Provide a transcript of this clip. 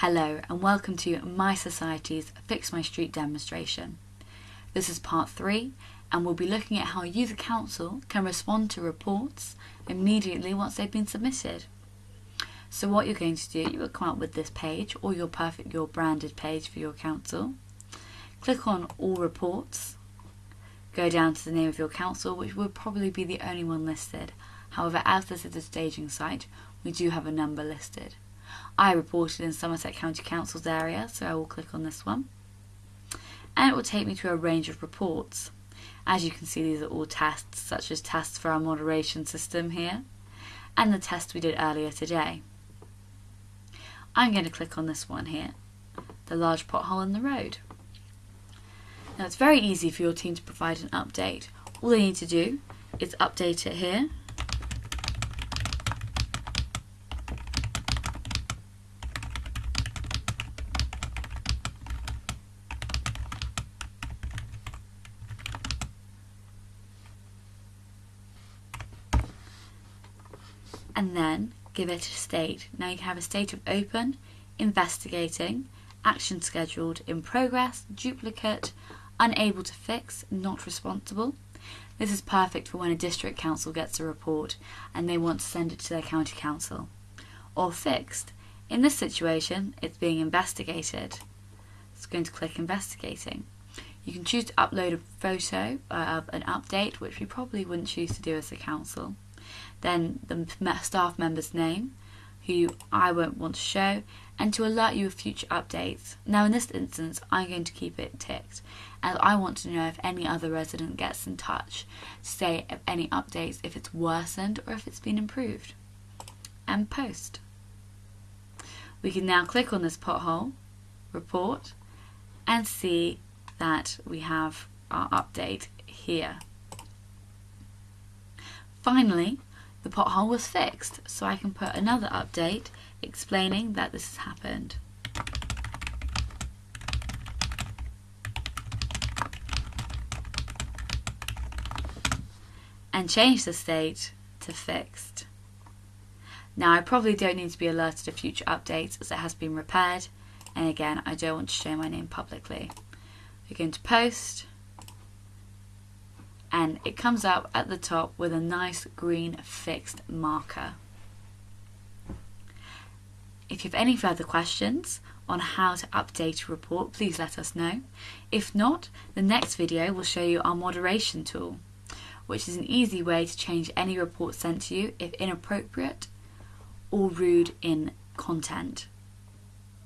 Hello and welcome to mySociety's Fix My Street demonstration. This is part 3 and we'll be looking at how you the council can respond to reports immediately once they've been submitted. So what you're going to do, you will come up with this page or your perfect your branded page for your council. Click on all reports. Go down to the name of your council which will probably be the only one listed. However, as this is a staging site, we do have a number listed. I reported in Somerset County Council's area, so I will click on this one. And it will take me to a range of reports. As you can see, these are all tests, such as tests for our moderation system here, and the test we did earlier today. I'm going to click on this one here, the large pothole in the road. Now it's very easy for your team to provide an update. All they need to do is update it here and then give it a state. Now you can have a state of open, investigating, action scheduled, in progress, duplicate, unable to fix, not responsible. This is perfect for when a district council gets a report and they want to send it to their county council. Or fixed. In this situation, it's being investigated. It's going to click investigating. You can choose to upload a photo uh, of an update, which we probably wouldn't choose to do as a council then the staff member's name, who I won't want to show, and to alert you of future updates. Now in this instance, I'm going to keep it ticked, as I want to know if any other resident gets in touch to say if any updates, if it's worsened or if it's been improved. And post. We can now click on this pothole, report, and see that we have our update here. Finally, the pothole was fixed, so I can put another update explaining that this has happened. And change the state to fixed. Now I probably don't need to be alerted of future updates as it has been repaired and again I don't want to show my name publicly. We're going to post and it comes up at the top with a nice green fixed marker. If you have any further questions on how to update a report, please let us know. If not, the next video will show you our moderation tool, which is an easy way to change any report sent to you if inappropriate or rude in content.